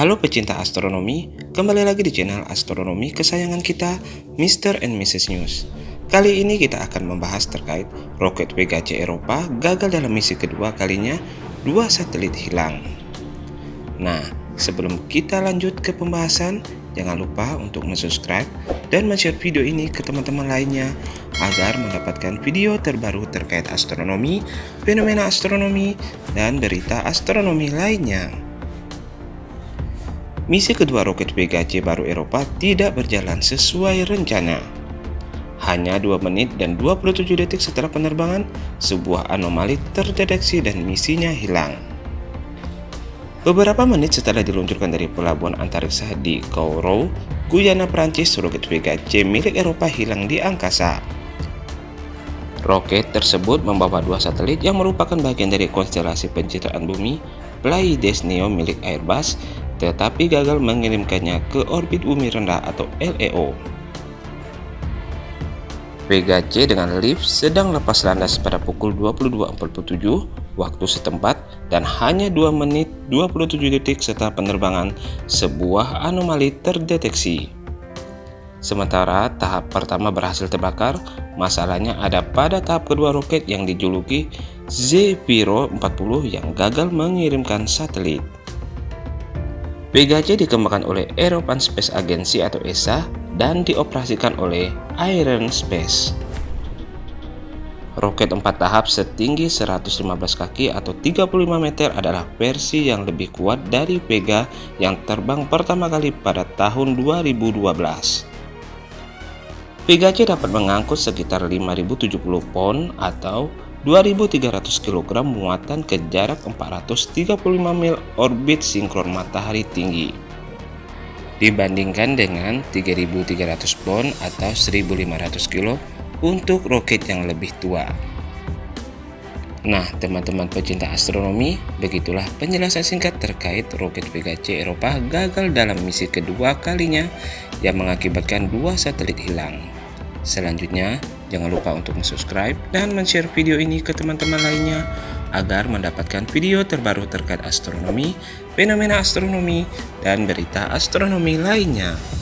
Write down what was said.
Halo pecinta astronomi, kembali lagi di channel astronomi kesayangan kita, Mr. and Mrs. News. Kali ini kita akan membahas terkait roket Vega C Eropa gagal dalam misi kedua kalinya, dua satelit hilang. Nah, sebelum kita lanjut ke pembahasan, jangan lupa untuk subscribe dan share video ini ke teman-teman lainnya agar mendapatkan video terbaru terkait astronomi, fenomena astronomi, dan berita astronomi lainnya. Misi kedua roket Vega C baru Eropa tidak berjalan sesuai rencana. Hanya 2 menit dan 27 detik setelah penerbangan, sebuah anomali terdeteksi dan misinya hilang. Beberapa menit setelah diluncurkan dari pelabuhan antariksa di Kourou, Guyana, Prancis, roket Vega C milik Eropa hilang di angkasa. Roket tersebut membawa dua satelit yang merupakan bagian dari konstelasi pencitraan bumi Pleiades Neo milik Airbus tetapi gagal mengirimkannya ke orbit bumi rendah atau LEO. Vega C dengan lift sedang lepas landas pada pukul 22.47 waktu setempat dan hanya 2 menit 27 detik setelah penerbangan sebuah anomali terdeteksi. Sementara tahap pertama berhasil terbakar, masalahnya ada pada tahap kedua roket yang dijuluki Zephyro 40 yang gagal mengirimkan satelit. Vega C dikembangkan oleh European Space Agency atau ESA dan dioperasikan oleh Iron Space. Roket 4 tahap setinggi 115 kaki atau 35 meter adalah versi yang lebih kuat dari Vega yang terbang pertama kali pada tahun 2012. Vega C dapat mengangkut sekitar 5070 pon atau 2300 kg muatan ke jarak 435 mil orbit sinkron matahari tinggi. Dibandingkan dengan 3300 pon atau 1500 kg untuk roket yang lebih tua. Nah teman-teman pecinta astronomi begitulah penjelasan singkat terkait roket Vega C Eropa gagal dalam misi kedua kalinya yang mengakibatkan dua satelit hilang. Selanjutnya, jangan lupa untuk subscribe dan share video ini ke teman-teman lainnya agar mendapatkan video terbaru terkait astronomi, fenomena astronomi, dan berita astronomi lainnya.